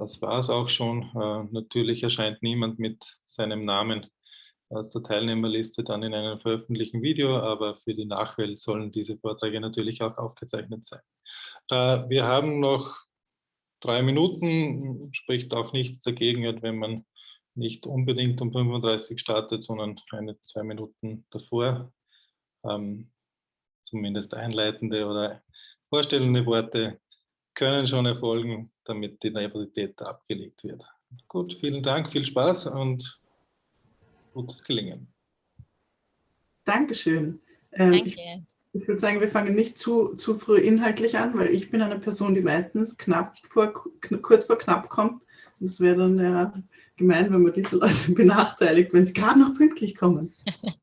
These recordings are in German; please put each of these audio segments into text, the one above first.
das war es auch schon. Äh, natürlich erscheint niemand mit seinem Namen aus der Teilnehmerliste dann in einem veröffentlichten Video, aber für die Nachwelt sollen diese Vorträge natürlich auch aufgezeichnet sein. Äh, wir haben noch drei Minuten, spricht auch nichts dagegen, wenn man nicht unbedingt um 35 startet, sondern eine, zwei Minuten davor. Ähm, zumindest einleitende oder vorstellende Worte können schon erfolgen, damit die Nervosität abgelegt wird. Gut, vielen Dank, viel Spaß und gutes Gelingen. Dankeschön. Ähm, Danke. Ich, ich würde sagen, wir fangen nicht zu, zu früh inhaltlich an, weil ich bin eine Person, die meistens knapp vor, kurz vor knapp kommt. Und es wäre dann ja gemein, wenn man diese Leute benachteiligt, wenn sie gerade noch pünktlich kommen.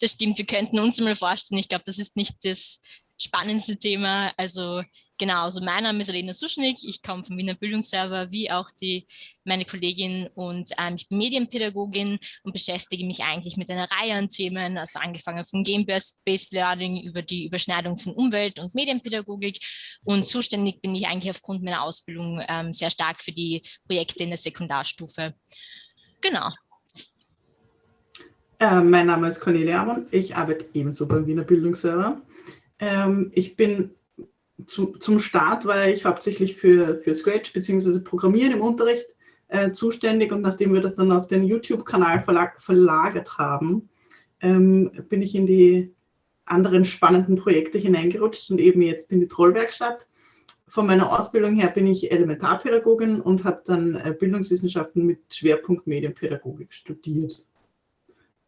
Das stimmt, wir könnten uns mal vorstellen, ich glaube, das ist nicht das spannendste Thema. Also genau, also mein Name ist Elena Suschnik, ich komme vom Wiener Bildungsserver, wie auch die, meine Kollegin und ähm, ich bin Medienpädagogin und beschäftige mich eigentlich mit einer Reihe an Themen, also angefangen von Game-Based Learning über die Überschneidung von Umwelt- und Medienpädagogik und zuständig bin ich eigentlich aufgrund meiner Ausbildung ähm, sehr stark für die Projekte in der Sekundarstufe. Genau. Äh, mein Name ist Cornelia Amon, ich arbeite ebenso beim Wiener Bildungsserver. Ähm, ich bin zu, zum Start war ich hauptsächlich für, für Scratch bzw. Programmieren im Unterricht äh, zuständig und nachdem wir das dann auf den YouTube-Kanal verlag, verlagert haben, ähm, bin ich in die anderen spannenden Projekte hineingerutscht und eben jetzt in die Trollwerkstatt. Von meiner Ausbildung her bin ich Elementarpädagogin und habe dann äh, Bildungswissenschaften mit Schwerpunkt Medienpädagogik studiert.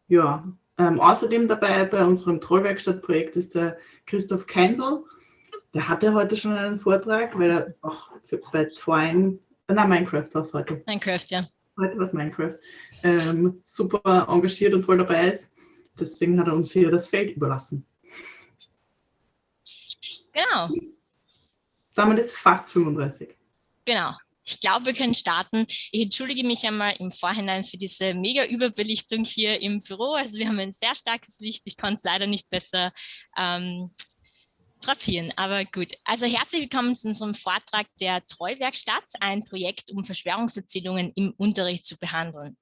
Ja, ähm, außerdem dabei bei unserem Trollwerkstattprojekt ist der Christoph Kendall. Der hatte heute schon einen Vortrag, weil er auch für, bei Twine, äh, nein, Minecraft war es heute. Minecraft, ja. Heute war es Minecraft. Ähm, super engagiert und voll dabei ist. Deswegen hat er uns hier das Feld überlassen. Genau. Damit ist fast 35. Genau. Ich glaube, wir können starten. Ich entschuldige mich einmal im Vorhinein für diese mega Überbelichtung hier im Büro. Also wir haben ein sehr starkes Licht. Ich konnte es leider nicht besser ähm, drapieren, aber gut. Also herzlich willkommen zu unserem Vortrag der Treuwerkstatt, ein Projekt, um Verschwörungserzählungen im Unterricht zu behandeln.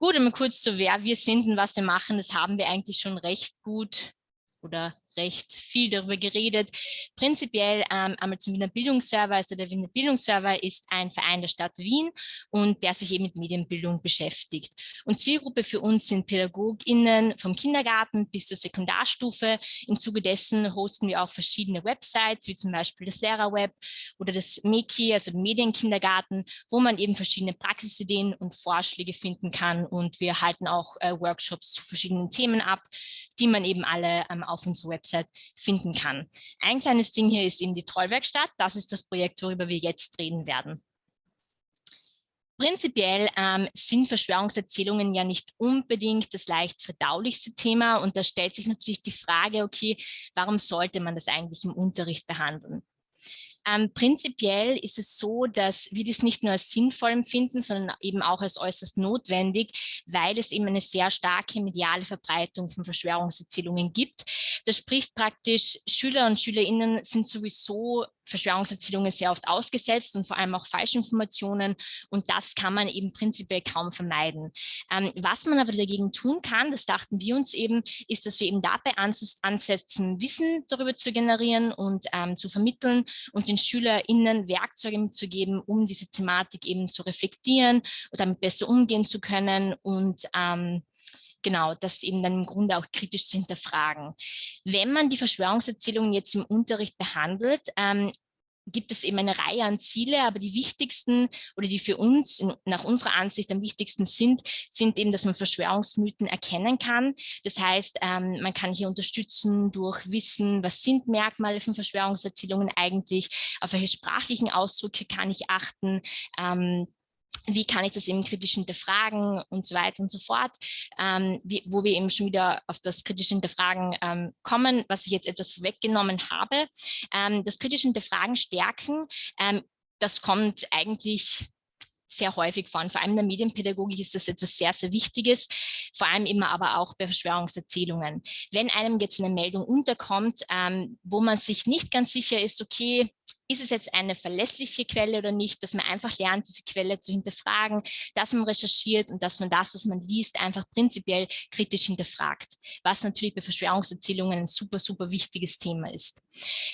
Gut, einmal kurz zu wer wir sind und was wir machen, das haben wir eigentlich schon recht gut oder recht viel darüber geredet. Prinzipiell ähm, einmal zum Wiener Bildungsserver. Also der Wiener Bildungsserver ist ein Verein der Stadt Wien und der sich eben mit Medienbildung beschäftigt. Und Zielgruppe für uns sind PädagogInnen vom Kindergarten bis zur Sekundarstufe. Im Zuge dessen hosten wir auch verschiedene Websites, wie zum Beispiel das Lehrerweb oder das MEKI, also Medienkindergarten, wo man eben verschiedene Praxisideen und Vorschläge finden kann. Und wir halten auch äh, Workshops zu verschiedenen Themen ab, die man eben alle ähm, auf unserer Website finden kann. Ein kleines Ding hier ist eben die Trollwerkstatt. Das ist das Projekt, worüber wir jetzt reden werden. Prinzipiell ähm, sind Verschwörungserzählungen ja nicht unbedingt das leicht verdaulichste Thema und da stellt sich natürlich die Frage, okay, warum sollte man das eigentlich im Unterricht behandeln? Ähm, prinzipiell ist es so, dass wir das nicht nur als sinnvoll empfinden, sondern eben auch als äußerst notwendig, weil es eben eine sehr starke mediale Verbreitung von Verschwörungserzählungen gibt. Das spricht praktisch, Schüler und Schülerinnen sind sowieso Verschwörungserzählungen sehr oft ausgesetzt und vor allem auch Falschinformationen und das kann man eben prinzipiell kaum vermeiden. Ähm, was man aber dagegen tun kann, das dachten wir uns eben, ist, dass wir eben dabei ansetzen, Wissen darüber zu generieren und ähm, zu vermitteln und den SchülerInnen Werkzeuge mitzugeben, um diese Thematik eben zu reflektieren und damit besser umgehen zu können und ähm, genau, das eben dann im Grunde auch kritisch zu hinterfragen. Wenn man die Verschwörungserzählungen jetzt im Unterricht behandelt, ähm, gibt es eben eine Reihe an Ziele, aber die wichtigsten oder die für uns nach unserer Ansicht am wichtigsten sind, sind eben, dass man Verschwörungsmythen erkennen kann. Das heißt, ähm, man kann hier unterstützen durch Wissen, was sind Merkmale von Verschwörungserzählungen eigentlich, auf welche sprachlichen Ausdrücke kann ich achten, ähm, wie kann ich das eben kritisch hinterfragen und so weiter und so fort, ähm, wie, wo wir eben schon wieder auf das kritische Hinterfragen ähm, kommen, was ich jetzt etwas vorweggenommen habe. Ähm, das kritische Hinterfragen stärken, ähm, das kommt eigentlich sehr häufig vor. Und vor allem in der Medienpädagogik ist das etwas sehr, sehr Wichtiges, vor allem immer aber auch bei Verschwörungserzählungen. Wenn einem jetzt eine Meldung unterkommt, ähm, wo man sich nicht ganz sicher ist, okay, ist es jetzt eine verlässliche Quelle oder nicht, dass man einfach lernt, diese Quelle zu hinterfragen, dass man recherchiert und dass man das, was man liest, einfach prinzipiell kritisch hinterfragt, was natürlich bei Verschwörungserzählungen ein super, super wichtiges Thema ist.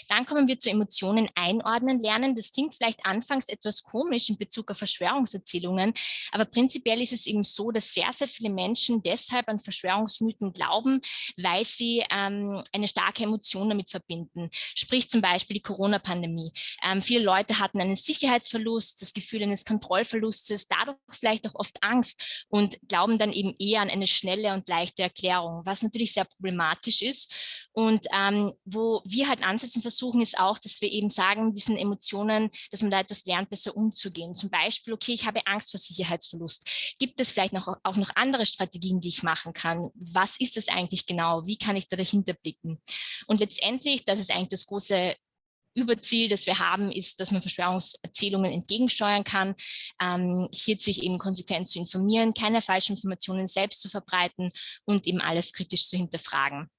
Dann kommen wir zu Emotionen einordnen lernen. Das klingt vielleicht anfangs etwas komisch in Bezug auf Verschwörungserzählungen, aber prinzipiell ist es eben so, dass sehr, sehr viele Menschen deshalb an Verschwörungsmythen glauben, weil sie ähm, eine starke Emotion damit verbinden. Sprich zum Beispiel die Corona-Pandemie. Ähm, viele Leute hatten einen Sicherheitsverlust, das Gefühl eines Kontrollverlustes, dadurch vielleicht auch oft Angst und glauben dann eben eher an eine schnelle und leichte Erklärung, was natürlich sehr problematisch ist. Und ähm, wo wir halt ansetzen versuchen, ist auch, dass wir eben sagen, diesen Emotionen, dass man da etwas lernt, besser umzugehen. Zum Beispiel, okay, ich habe Angst vor Sicherheitsverlust. Gibt es vielleicht noch, auch noch andere Strategien, die ich machen kann? Was ist das eigentlich genau? Wie kann ich da dahinter blicken? Und letztendlich, das ist eigentlich das große Überziel, das wir haben, ist, dass man Verschwörungserzählungen entgegensteuern kann, ähm, hier sich eben konsequent zu informieren, keine falschen Informationen selbst zu verbreiten und eben alles kritisch zu hinterfragen.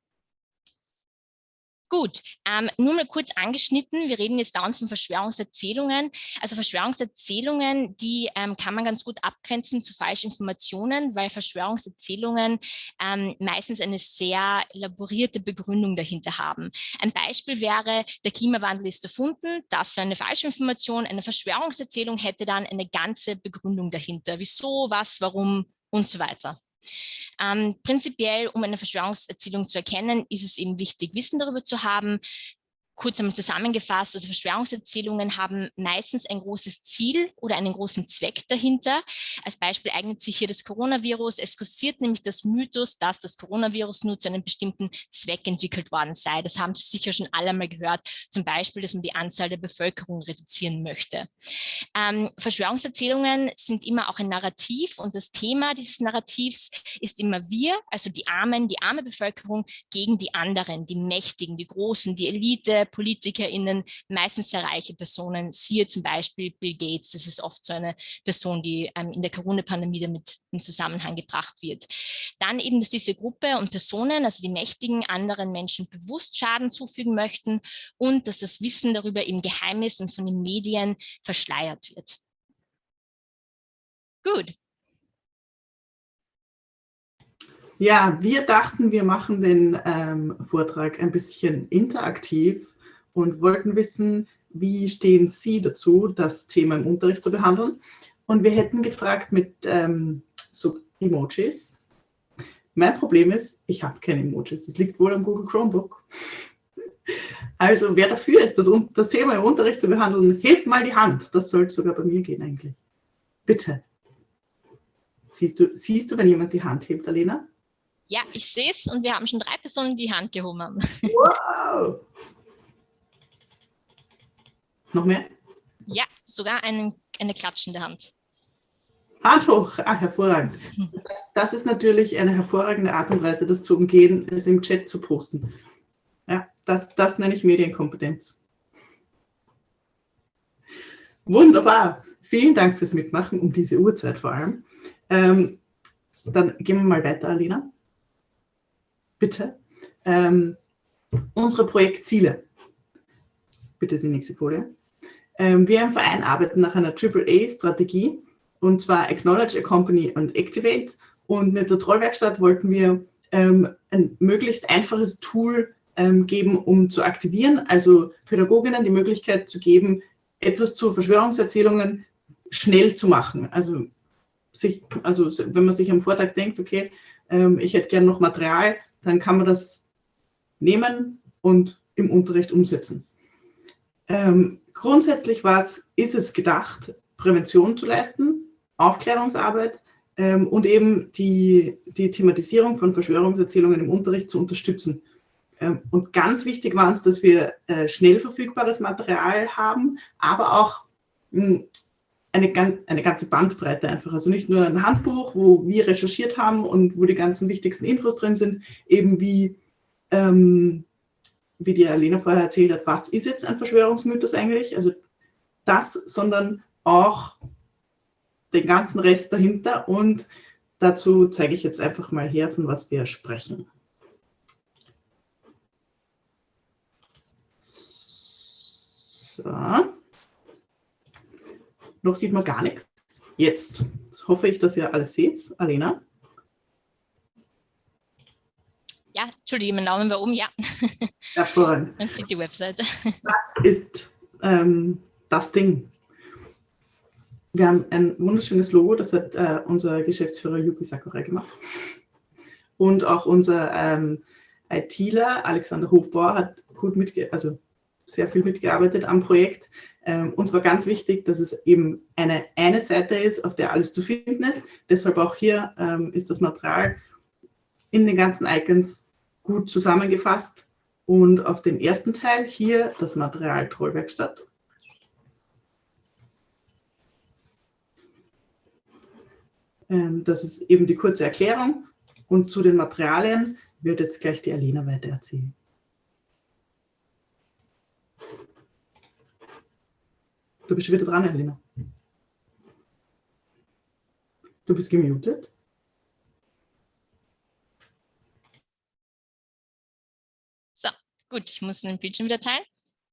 Gut, ähm, nur mal kurz angeschnitten, wir reden jetzt dauernd von Verschwörungserzählungen. Also Verschwörungserzählungen, die ähm, kann man ganz gut abgrenzen zu Falschinformationen, weil Verschwörungserzählungen ähm, meistens eine sehr elaborierte Begründung dahinter haben. Ein Beispiel wäre, der Klimawandel ist erfunden, das wäre eine Falschinformation, eine Verschwörungserzählung hätte dann eine ganze Begründung dahinter. Wieso, was, warum und so weiter. Ähm, prinzipiell, um eine Verschwörungserzählung zu erkennen, ist es eben wichtig, Wissen darüber zu haben, kurz einmal zusammengefasst, also Verschwörungserzählungen haben meistens ein großes Ziel oder einen großen Zweck dahinter. Als Beispiel eignet sich hier das Coronavirus. Es kursiert nämlich das Mythos, dass das Coronavirus nur zu einem bestimmten Zweck entwickelt worden sei. Das haben Sie sicher schon alle mal gehört. Zum Beispiel, dass man die Anzahl der Bevölkerung reduzieren möchte. Ähm, Verschwörungserzählungen sind immer auch ein Narrativ und das Thema dieses Narrativs ist immer wir, also die Armen, die arme Bevölkerung gegen die anderen, die Mächtigen, die Großen, die Elite, PolitikerInnen, meistens sehr reiche Personen, siehe zum Beispiel Bill Gates, das ist oft so eine Person, die ähm, in der Corona-Pandemie damit in Zusammenhang gebracht wird. Dann eben, dass diese Gruppe und Personen, also die Mächtigen, anderen Menschen bewusst Schaden zufügen möchten und dass das Wissen darüber eben geheim ist und von den Medien verschleiert wird. Gut, Ja, wir dachten, wir machen den ähm, Vortrag ein bisschen interaktiv und wollten wissen, wie stehen Sie dazu, das Thema im Unterricht zu behandeln. Und wir hätten gefragt mit ähm, so Emojis. Mein Problem ist, ich habe keine Emojis. Das liegt wohl am Google Chromebook. Also wer dafür ist, das, das Thema im Unterricht zu behandeln, hebt mal die Hand. Das sollte sogar bei mir gehen eigentlich. Bitte. Siehst du, siehst du, wenn jemand die Hand hebt, Alena? Ja, ich sehe es und wir haben schon drei Personen, die die Hand gehoben haben. Wow! Noch mehr? Ja, sogar einen, eine klatschende Hand. Hand hoch! Ah, hervorragend. Das ist natürlich eine hervorragende Art und Weise, das zu umgehen, es im Chat zu posten. Ja, das, das nenne ich Medienkompetenz. Wunderbar. Vielen Dank fürs Mitmachen, um diese Uhrzeit vor allem. Ähm, dann gehen wir mal weiter, Alina bitte, ähm, unsere Projektziele. Bitte die nächste Folie. Ähm, wir im Verein arbeiten nach einer AAA-Strategie und zwar Acknowledge, Accompany und Activate. Und mit der Trollwerkstatt wollten wir ähm, ein möglichst einfaches Tool ähm, geben, um zu aktivieren, also Pädagoginnen die Möglichkeit zu geben, etwas zu Verschwörungserzählungen schnell zu machen. Also, sich, also wenn man sich am Vortag denkt, okay, ähm, ich hätte gerne noch Material, dann kann man das nehmen und im Unterricht umsetzen. Ähm, grundsätzlich was ist es gedacht, Prävention zu leisten, Aufklärungsarbeit ähm, und eben die, die Thematisierung von Verschwörungserzählungen im Unterricht zu unterstützen. Ähm, und ganz wichtig war uns, dass wir äh, schnell verfügbares Material haben, aber auch mh, hm, eine, eine ganze Bandbreite einfach. Also nicht nur ein Handbuch, wo wir recherchiert haben und wo die ganzen wichtigsten Infos drin sind, eben wie, ähm, wie die Alena vorher erzählt hat, was ist jetzt ein Verschwörungsmythos eigentlich? Also das, sondern auch den ganzen Rest dahinter und dazu zeige ich jetzt einfach mal her, von was wir sprechen. So. Noch sieht man gar nichts. Jetzt. Jetzt hoffe ich, dass ihr alles seht. Alena? Ja, Entschuldigung, mein Name war oben, ja. Hervorragend. Man sieht die Webseite. Das ist ähm, das Ding. Wir haben ein wunderschönes Logo, das hat äh, unser Geschäftsführer Yuki Sakurai gemacht. Und auch unser ähm, ITler Alexander Hofbauer hat gut mitge also sehr viel mitgearbeitet am Projekt. Ähm, uns war ganz wichtig, dass es eben eine, eine Seite ist, auf der alles zu finden ist. Deshalb auch hier ähm, ist das Material in den ganzen Icons gut zusammengefasst. Und auf dem ersten Teil hier das Material Trollwerkstatt. Ähm, das ist eben die kurze Erklärung. Und zu den Materialien wird jetzt gleich die Alena weiter erzählen. Du bist wieder dran, Alena. Du bist gemutet. So, gut, ich muss den Bildschirm wieder teilen.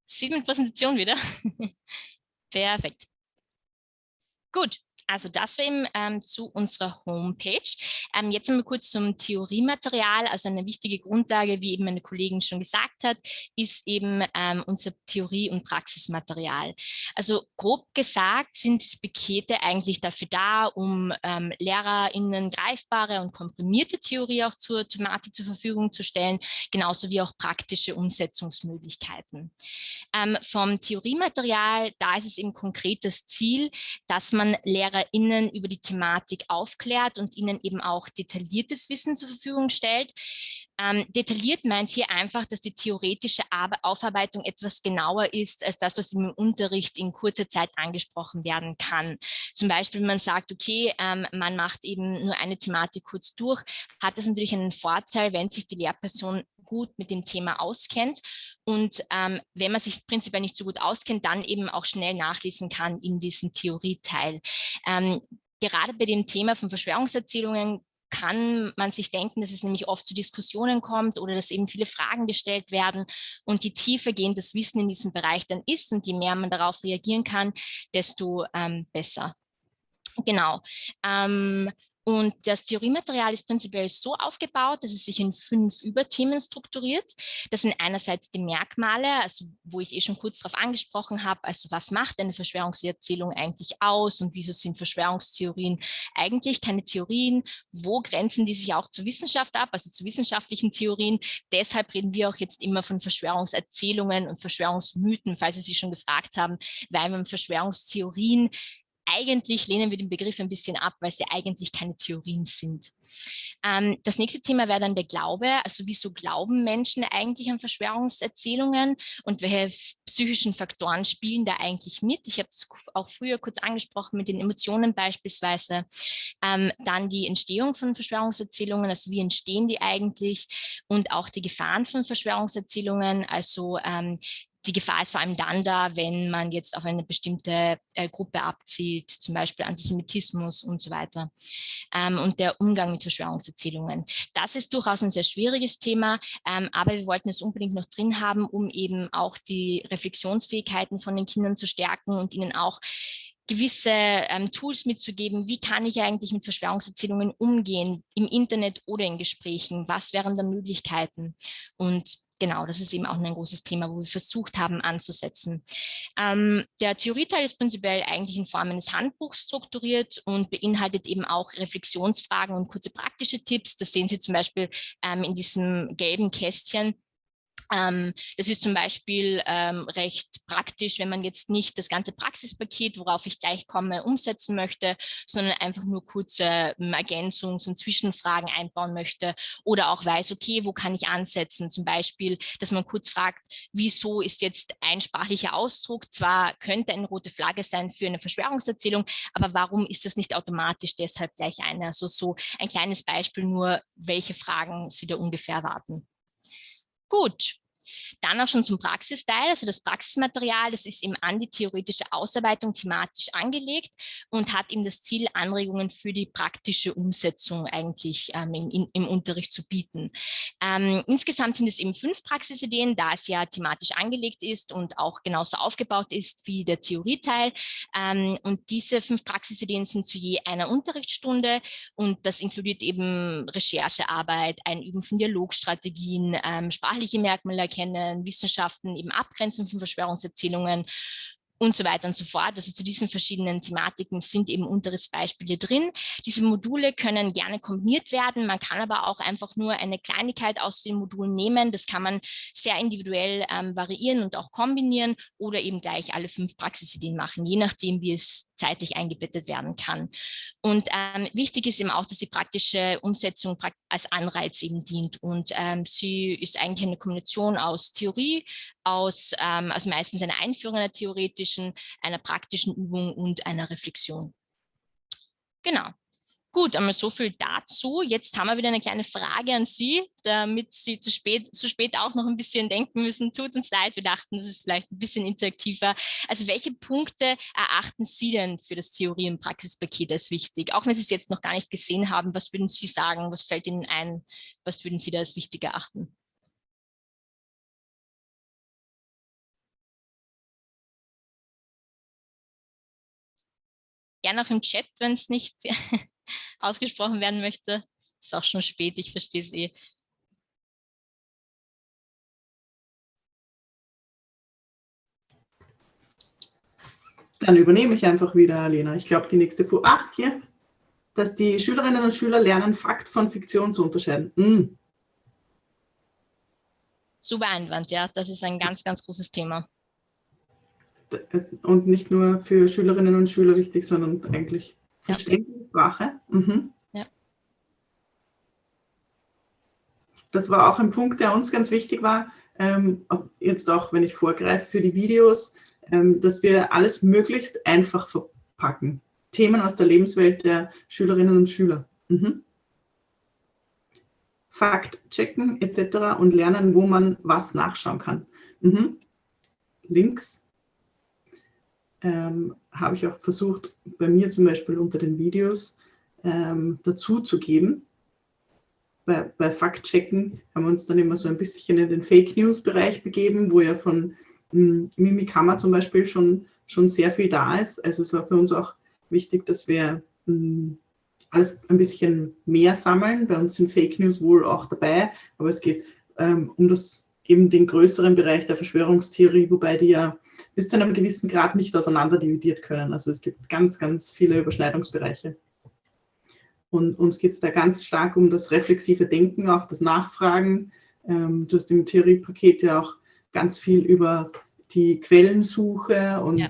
Sieht man Präsentation wieder? Perfekt. Gut, also das eben ähm, zu unserer Homepage. Ähm, jetzt einmal kurz zum Theoriematerial. Also eine wichtige Grundlage, wie eben meine Kollegin schon gesagt hat, ist eben ähm, unser Theorie- und Praxismaterial. Also grob gesagt sind diese Pakete eigentlich dafür da, um ähm, LehrerInnen greifbare und komprimierte Theorie auch zur Thematik zur Verfügung zu stellen, genauso wie auch praktische Umsetzungsmöglichkeiten. Ähm, vom Theoriematerial, da ist es eben konkret das Ziel, dass man Lehrer LehrerInnen über die Thematik aufklärt und ihnen eben auch detailliertes Wissen zur Verfügung stellt. Ähm, detailliert meint hier einfach, dass die theoretische Aufarbeitung etwas genauer ist als das, was im Unterricht in kurzer Zeit angesprochen werden kann. Zum Beispiel, wenn man sagt, okay, ähm, man macht eben nur eine Thematik kurz durch, hat das natürlich einen Vorteil, wenn sich die Lehrperson gut mit dem Thema auskennt und ähm, wenn man sich prinzipiell nicht so gut auskennt, dann eben auch schnell nachlesen kann in diesem Theorieteil. Ähm, gerade bei dem Thema von Verschwörungserzählungen kann man sich denken, dass es nämlich oft zu Diskussionen kommt oder dass eben viele Fragen gestellt werden und je tiefer gehend das Wissen in diesem Bereich dann ist und je mehr man darauf reagieren kann, desto ähm, besser. Genau. Ähm, und das Theoriematerial ist prinzipiell so aufgebaut, dass es sich in fünf Überthemen strukturiert. Das sind einerseits die Merkmale, also wo ich eh schon kurz darauf angesprochen habe, also was macht eine Verschwörungserzählung eigentlich aus und wieso sind Verschwörungstheorien eigentlich keine Theorien, wo grenzen die sich auch zur Wissenschaft ab, also zu wissenschaftlichen Theorien. Deshalb reden wir auch jetzt immer von Verschwörungserzählungen und Verschwörungsmythen, falls Sie sich schon gefragt haben, weil man Verschwörungstheorien eigentlich lehnen wir den Begriff ein bisschen ab, weil sie eigentlich keine Theorien sind. Ähm, das nächste Thema wäre dann der Glaube. Also wieso glauben Menschen eigentlich an Verschwörungserzählungen und welche psychischen Faktoren spielen da eigentlich mit? Ich habe es auch früher kurz angesprochen mit den Emotionen beispielsweise. Ähm, dann die Entstehung von Verschwörungserzählungen, also wie entstehen die eigentlich und auch die Gefahren von Verschwörungserzählungen, also ähm, die Gefahr ist vor allem dann da, wenn man jetzt auf eine bestimmte äh, Gruppe abzielt, zum Beispiel Antisemitismus und so weiter. Ähm, und der Umgang mit Verschwörungserzählungen. Das ist durchaus ein sehr schwieriges Thema, ähm, aber wir wollten es unbedingt noch drin haben, um eben auch die Reflexionsfähigkeiten von den Kindern zu stärken und ihnen auch gewisse ähm, Tools mitzugeben, wie kann ich eigentlich mit Verschwörungserzählungen umgehen, im Internet oder in Gesprächen, was wären da Möglichkeiten und genau, das ist eben auch ein großes Thema, wo wir versucht haben anzusetzen. Ähm, der Theorieteil ist prinzipiell eigentlich in Form eines Handbuchs strukturiert und beinhaltet eben auch Reflexionsfragen und kurze praktische Tipps. Das sehen Sie zum Beispiel ähm, in diesem gelben Kästchen. Ähm, das ist zum Beispiel ähm, recht praktisch, wenn man jetzt nicht das ganze Praxispaket, worauf ich gleich komme, umsetzen möchte, sondern einfach nur kurze ähm, Ergänzungs- und Zwischenfragen einbauen möchte oder auch weiß, okay, wo kann ich ansetzen? Zum Beispiel, dass man kurz fragt, wieso ist jetzt ein sprachlicher Ausdruck, zwar könnte eine rote Flagge sein für eine Verschwörungserzählung, aber warum ist das nicht automatisch deshalb gleich eine? Also so ein kleines Beispiel nur, welche Fragen Sie da ungefähr erwarten. Gut, Dann auch schon zum Praxisteil, also das Praxismaterial, das ist eben an die theoretische Ausarbeitung thematisch angelegt und hat eben das Ziel, Anregungen für die praktische Umsetzung eigentlich ähm, im, im, Unterricht zu bieten. Ähm, insgesamt sind es eben fünf Praxisideen, da es ja thematisch angelegt ist und auch genauso aufgebaut ist wie der Theorieteil. Ähm, und diese fünf Praxisideen sind zu je einer Unterrichtsstunde und das inkludiert eben Recherchearbeit, ein Üben von Dialogstrategien, ähm, sprachliche Merkmale erkennen, Wissenschaften, eben Abgrenzung von Verschwörungserzählungen und so weiter und so fort. Also zu diesen verschiedenen Thematiken sind eben Unterrichtsbeispiele drin. Diese Module können gerne kombiniert werden. Man kann aber auch einfach nur eine Kleinigkeit aus den Modulen nehmen. Das kann man sehr individuell ähm, variieren und auch kombinieren oder eben gleich alle fünf Praxisideen machen, je nachdem, wie es zeitlich eingebettet werden kann. Und ähm, wichtig ist eben auch, dass die praktische Umsetzung als Anreiz eben dient. Und ähm, sie ist eigentlich eine Kombination aus Theorie, aus ähm, also meistens eine Einführung einer theoretischen, einer praktischen Übung und einer Reflexion. Genau. Gut, einmal so viel dazu. Jetzt haben wir wieder eine kleine Frage an Sie, damit Sie zu spät, zu spät auch noch ein bisschen denken müssen. Tut uns leid, wir dachten, das ist vielleicht ein bisschen interaktiver. Also welche Punkte erachten Sie denn für das Theorie- und Praxispaket als wichtig? Auch wenn Sie es jetzt noch gar nicht gesehen haben, was würden Sie sagen? Was fällt Ihnen ein? Was würden Sie da als wichtig erachten? Gerne auch im Chat, wenn es nicht ausgesprochen werden möchte. Ist auch schon spät, ich verstehe es eh. Dann übernehme ich einfach wieder, Alena. Ich glaube, die nächste Folie. Ah, hier. Dass die Schülerinnen und Schüler lernen, Fakt von Fiktion zu unterscheiden. Mm. Super Einwand, ja. Das ist ein ganz, ganz großes Thema. Und nicht nur für Schülerinnen und Schüler wichtig, sondern eigentlich Verständliche Sprache. Mhm. Ja. Das war auch ein Punkt, der uns ganz wichtig war, ähm, jetzt auch, wenn ich vorgreife für die Videos, ähm, dass wir alles möglichst einfach verpacken. Themen aus der Lebenswelt der Schülerinnen und Schüler. Mhm. Fakt checken etc. und lernen, wo man was nachschauen kann. Mhm. Links ähm, habe ich auch versucht, bei mir zum Beispiel unter den Videos ähm, dazu zu geben. Bei, bei Faktchecken haben wir uns dann immer so ein bisschen in den Fake News-Bereich begeben, wo ja von hm, Mimikama zum Beispiel schon, schon sehr viel da ist. Also es war für uns auch wichtig, dass wir mh, hm, alles ein bisschen mehr sammeln. Bei uns sind Fake News wohl auch dabei, aber es geht ähm, um das eben den größeren Bereich der Verschwörungstheorie, wobei die ja bis zu einem gewissen Grad nicht auseinander dividiert können. Also es gibt ganz, ganz viele Überschneidungsbereiche. Und uns geht es da ganz stark um das reflexive Denken, auch das Nachfragen. Ähm, du hast im Theoriepaket ja auch ganz viel über die Quellensuche und ja.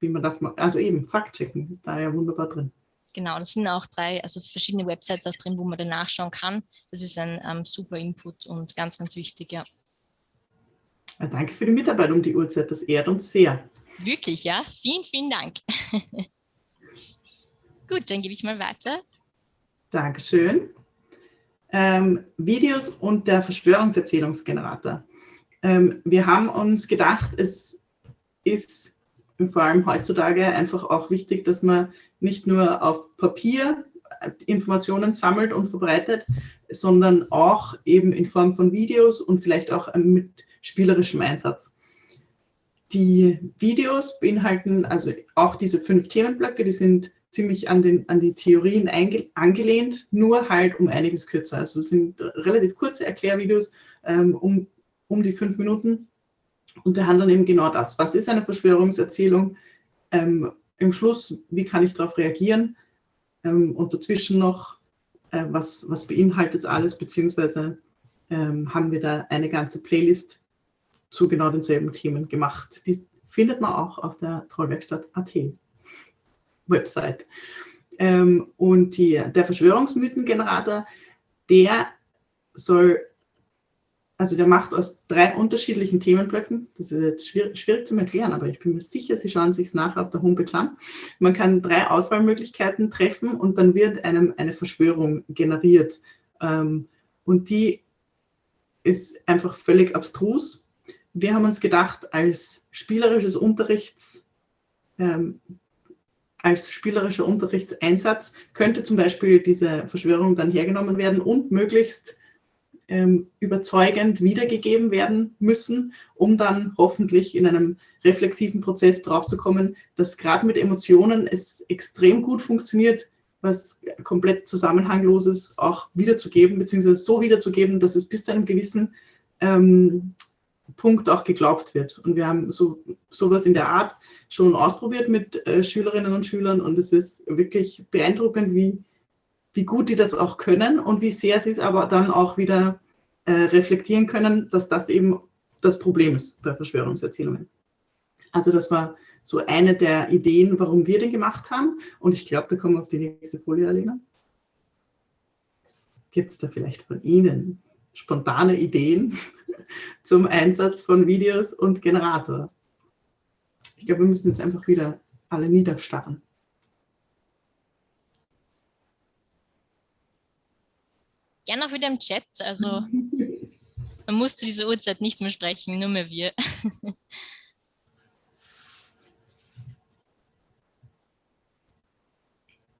wie man das macht. Also eben, Faktchecken ist da ja wunderbar drin. Genau, das sind auch drei, also verschiedene Websites auch drin, wo man dann nachschauen kann. Das ist ein ähm, super Input und ganz, ganz wichtig, ja. Ja, danke für die Mitarbeit um die Uhrzeit, das ehrt uns sehr. Wirklich, ja. Vielen, vielen Dank. Gut, dann gebe ich mal weiter. Dankeschön. Ähm, Videos und der Verschwörungserzählungsgenerator. Ähm, wir haben uns gedacht, es ist vor allem heutzutage einfach auch wichtig, dass man nicht nur auf Papier Informationen sammelt und verbreitet, sondern auch eben in Form von Videos und vielleicht auch mit spielerischem Einsatz. Die Videos beinhalten also auch diese fünf Themenblöcke, die sind ziemlich an, den, an die Theorien angelehnt, nur halt um einiges kürzer. Also es sind relativ kurze Erklärvideos, ähm, um, um die fünf Minuten und behandeln eben genau das. Was ist eine Verschwörungserzählung? Ähm, Im Schluss, wie kann ich darauf reagieren? Ähm, und dazwischen noch, äh, was, was beinhaltet es alles, beziehungsweise ähm, haben wir da eine ganze Playlist zu genau denselben Themen gemacht. Die findet man auch auf der Trollwerkstatt.at Website. Ähm, und die, der Verschwörungsmythengenerator, der soll, also der macht aus drei unterschiedlichen Themenblöcken, das ist jetzt schwierig, schwierig zu erklären, aber ich bin mir sicher, Sie schauen sich es nachher auf der Homepage an. Man kann drei Auswahlmöglichkeiten treffen und dann wird einem eine Verschwörung generiert. Ähm, und die ist einfach völlig abstrus. Wir haben uns gedacht, als spielerisches Unterrichts, ähm, als spielerischer Unterrichtseinsatz könnte zum Beispiel diese Verschwörung dann hergenommen werden und möglichst ähm, überzeugend wiedergegeben werden müssen, um dann hoffentlich in einem reflexiven Prozess draufzukommen, dass gerade mit Emotionen es extrem gut funktioniert, was komplett zusammenhangloses auch wiederzugeben, beziehungsweise so wiederzugeben, dass es bis zu einem gewissen ähm, Punkt auch geglaubt wird. Und wir haben so sowas in der Art schon ausprobiert mit äh, Schülerinnen und Schülern und es ist wirklich beeindruckend, wie, wie gut die das auch können und wie sehr sie es aber dann auch wieder äh, reflektieren können, dass das eben das Problem ist bei Verschwörungserzählungen. Also das war so eine der Ideen, warum wir den gemacht haben. Und ich glaube, da kommen wir auf die nächste Folie, Alena. Gibt es da vielleicht von Ihnen spontane Ideen zum Einsatz von Videos und Generator? Ich glaube, wir müssen jetzt einfach wieder alle niederstarren. Gerne auch wieder im Chat. Also man musste diese Uhrzeit nicht mehr sprechen, nur mehr wir.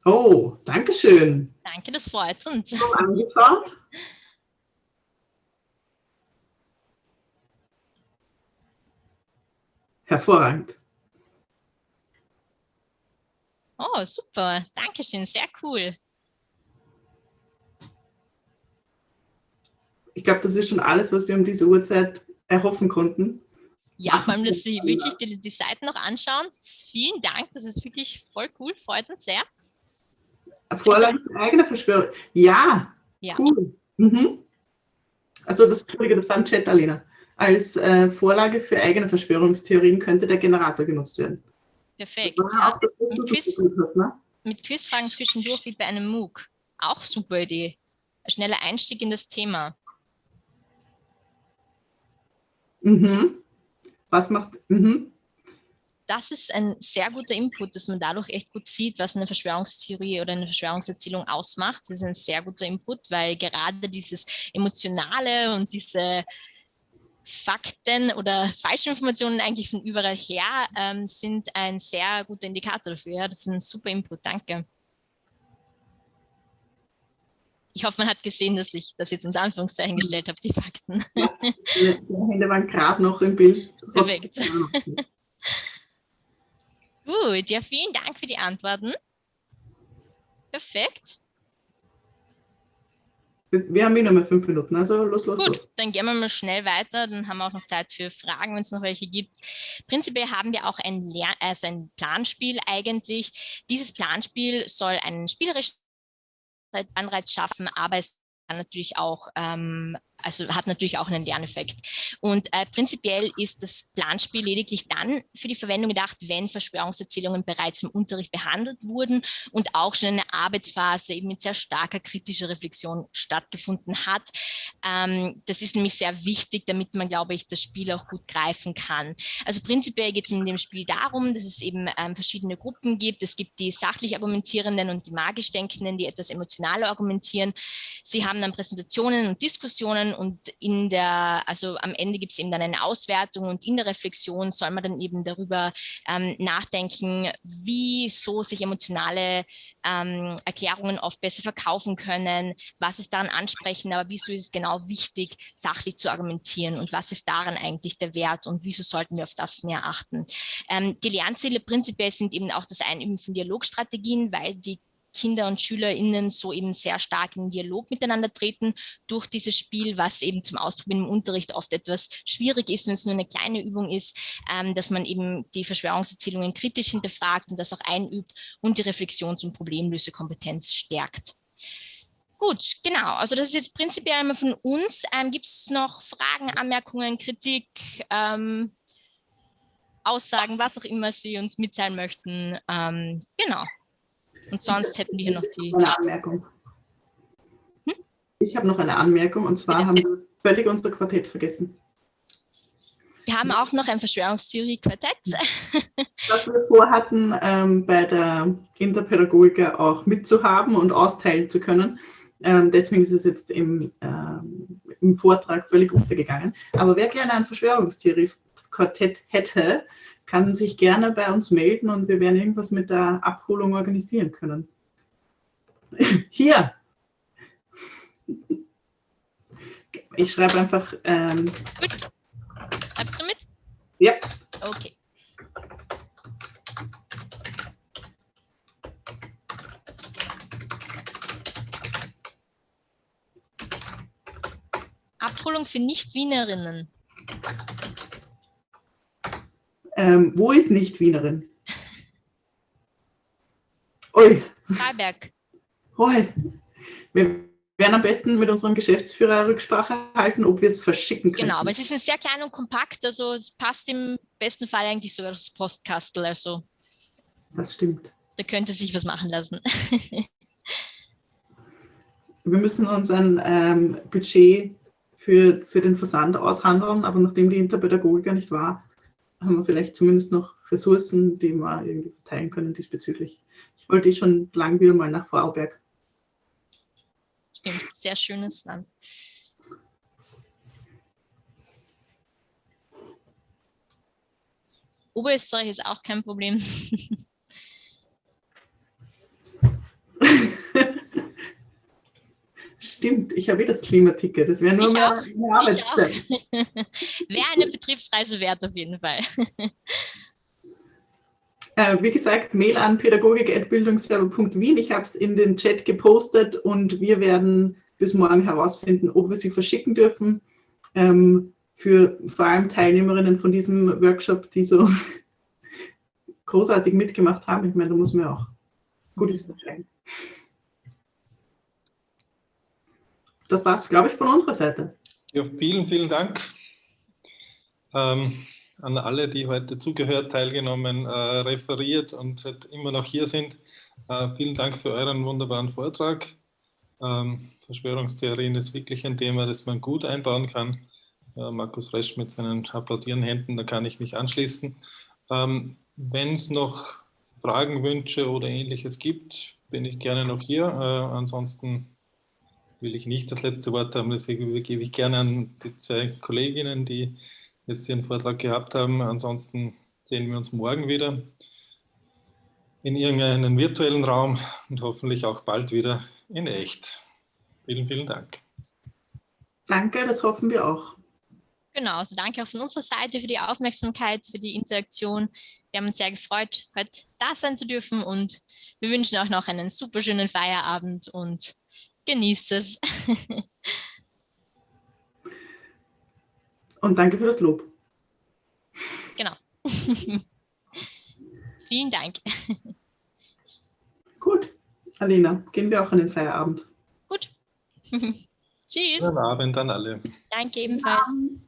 Oh, danke schön. Danke, das freut uns. Schon angeschaut? Hervorragend. Oh, super. Dankeschön. Sehr cool. Ich glaube, das ist schon alles, was wir um diese Uhrzeit erhoffen konnten. Ja, vor allem, dass Sie wirklich die, die Seiten noch anschauen. Vielen Dank. Das ist wirklich voll cool. Freut uns sehr. Vorlage für eigene Verschwörung. Ja, ja. cool. Mhm. Also das, das war ein Chat, Alina. Als äh, Vorlage für eigene Verschwörungstheorien könnte der Generator genutzt werden. Perfekt. Ja, das, mit, Quiz, hast, ne? mit Quizfragen zwischendurch wie bei einem MOOC. Auch super Idee. Ein schneller Einstieg in das Thema. Mhm. Was macht... Mhm das ist ein sehr guter Input, dass man dadurch echt gut sieht, was eine Verschwörungstheorie oder eine Verschwörungserzählung ausmacht. Das ist ein sehr guter Input, weil gerade dieses Emotionale und diese Fakten oder Falschinformationen eigentlich von überall her ähm, sind ein sehr guter Indikator dafür. Ja, das ist ein super Input, danke. Ich hoffe, man hat gesehen, dass ich das jetzt in Anführungszeichen gestellt habe, die Fakten. Ja, die Hände waren gerade noch im Bild. Perfekt. Gut, ja, vielen Dank für die Antworten. Perfekt. Wir haben eh noch mal fünf Minuten, also los, los, Gut, los. dann gehen wir mal schnell weiter, dann haben wir auch noch Zeit für Fragen, wenn es noch welche gibt. Prinzipiell haben wir auch ein, Lern also ein Planspiel eigentlich. Dieses Planspiel soll einen spielerischen Anreiz schaffen, aber es kann natürlich auch ähm, also hat natürlich auch einen Lerneffekt. Und äh, prinzipiell ist das Planspiel lediglich dann für die Verwendung gedacht, wenn Verschwörungserzählungen bereits im Unterricht behandelt wurden und auch schon eine Arbeitsphase eben mit sehr starker kritischer Reflexion stattgefunden hat. Ähm, das ist nämlich sehr wichtig, damit man, glaube ich, das Spiel auch gut greifen kann. Also prinzipiell geht es in dem Spiel darum, dass es eben ähm, verschiedene Gruppen gibt. Es gibt die sachlich Argumentierenden und die magisch Denkenden, die etwas emotionaler argumentieren. Sie haben dann Präsentationen und Diskussionen und in der, also am Ende gibt es eben dann eine Auswertung und in der Reflexion soll man dann eben darüber ähm, nachdenken, wieso sich emotionale ähm, Erklärungen oft besser verkaufen können, was ist daran ansprechend, aber wieso ist es genau wichtig, sachlich zu argumentieren und was ist daran eigentlich der Wert und wieso sollten wir auf das mehr achten. Ähm, die Lernziele prinzipiell sind eben auch das Einüben von Dialogstrategien, weil die Kinder und SchülerInnen so eben sehr stark in Dialog miteinander treten durch dieses Spiel, was eben zum Ausprobieren im Unterricht oft etwas schwierig ist, wenn es nur eine kleine Übung ist, ähm, dass man eben die Verschwörungserzählungen kritisch hinterfragt und das auch einübt und die Reflexions- und Problemlösekompetenz stärkt. Gut, genau. Also das ist jetzt prinzipiell einmal von uns. Ähm, Gibt es noch Fragen, Anmerkungen, Kritik, ähm, Aussagen, was auch immer Sie uns mitteilen möchten? Ähm, genau. Und sonst hätten wir hier noch die... Eine Anmerkung. Hm? Ich habe noch eine Anmerkung und zwar Bitte. haben wir völlig unser Quartett vergessen. Wir haben auch noch ein Verschwörungstheorie-Quartett. Das wir vorhatten, ähm, bei der Interpädagogik auch mitzuhaben und austeilen zu können. Ähm, deswegen ist es jetzt im, ähm, im Vortrag völlig untergegangen. Aber wer gerne ein Verschwörungstheorie-Quartett hätte, kann sich gerne bei uns melden und wir werden irgendwas mit der Abholung organisieren können. Hier! Ich schreibe einfach. Ähm, Gut. Schreibst du mit? Ja. Okay. Abholung für Nicht-Wienerinnen. Ähm, wo ist Nicht-Wienerin? Ui. Freiberg. Ui. Wir werden am besten mit unserem Geschäftsführer Rücksprache halten, ob wir es verschicken können. Genau, aber es ist ein sehr klein und kompakt, also es passt im besten Fall eigentlich sogar das Postkastel, also. Das stimmt. Da könnte sich was machen lassen. wir müssen uns ein ähm, Budget für, für den Versand aushandeln, aber nachdem die Interpädagogiker nicht war, haben wir vielleicht zumindest noch Ressourcen, die wir irgendwie verteilen können diesbezüglich. Ich wollte eh schon lang wieder mal nach Vorarlberg. Stimmt, sehr schönes Land. Oberösterreich ist auch kein Problem. Stimmt, ich habe eh das Klimaticket. Das wäre nur Ich mehr auch, eine Arbeitszeit. Wäre eine Betriebsreise wert auf jeden Fall. Äh, wie gesagt, Mail an pädagogik.bildungswerbe.wien. Ich habe es in den Chat gepostet und wir werden bis morgen herausfinden, ob wir sie verschicken dürfen. Ähm, für vor allem Teilnehmerinnen von diesem Workshop, die so großartig mitgemacht haben. Ich meine, da muss man auch Gutes verstehen. Das war es, glaube ich, von unserer Seite. Ja, vielen, vielen Dank ähm, an alle, die heute zugehört, teilgenommen, äh, referiert und halt immer noch hier sind. Äh, vielen Dank für euren wunderbaren Vortrag. Ähm, Verschwörungstheorien ist wirklich ein Thema, das man gut einbauen kann. Äh, Markus Resch mit seinen applaudierenden Händen, da kann ich mich anschließen. Ähm, Wenn es noch Fragen, Wünsche oder ähnliches gibt, bin ich gerne noch hier. Äh, ansonsten will ich nicht das letzte Wort haben, deswegen übergebe ich gerne an die zwei Kolleginnen, die jetzt ihren Vortrag gehabt haben. Ansonsten sehen wir uns morgen wieder in irgendeinem virtuellen Raum und hoffentlich auch bald wieder in echt. Vielen, vielen Dank. Danke, das hoffen wir auch. Genau, also danke auch von unserer Seite für die Aufmerksamkeit, für die Interaktion. Wir haben uns sehr gefreut, heute da sein zu dürfen und wir wünschen euch noch einen super schönen Feierabend und genießt es. Und danke für das Lob. genau. Vielen Dank. Gut, Alina, gehen wir auch an den Feierabend. Gut. Tschüss. Guten Abend an alle. Danke ebenfalls. Abend.